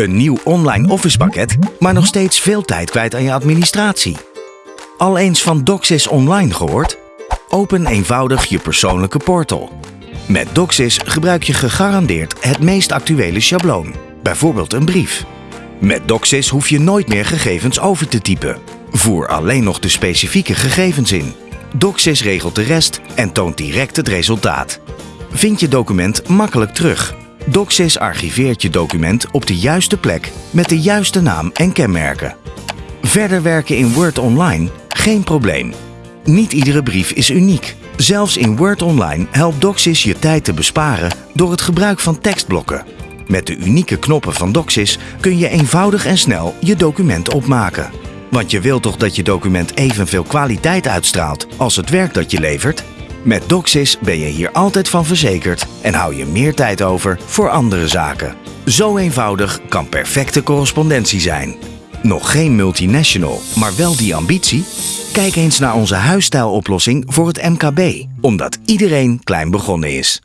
Een nieuw online office pakket, maar nog steeds veel tijd kwijt aan je administratie. Al eens van DocSys Online gehoord? Open eenvoudig je persoonlijke portal. Met DocSys gebruik je gegarandeerd het meest actuele schabloon, bijvoorbeeld een brief. Met DocSys hoef je nooit meer gegevens over te typen. Voer alleen nog de specifieke gegevens in. DocSys regelt de rest en toont direct het resultaat. Vind je document makkelijk terug. DocSys archiveert je document op de juiste plek met de juiste naam en kenmerken. Verder werken in Word Online? Geen probleem. Niet iedere brief is uniek. Zelfs in Word Online helpt DocSys je tijd te besparen door het gebruik van tekstblokken. Met de unieke knoppen van DocSys kun je eenvoudig en snel je document opmaken. Want je wilt toch dat je document evenveel kwaliteit uitstraalt als het werk dat je levert? Met DocSys ben je hier altijd van verzekerd en hou je meer tijd over voor andere zaken. Zo eenvoudig kan perfecte correspondentie zijn. Nog geen multinational, maar wel die ambitie? Kijk eens naar onze huisstijloplossing voor het MKB, omdat iedereen klein begonnen is.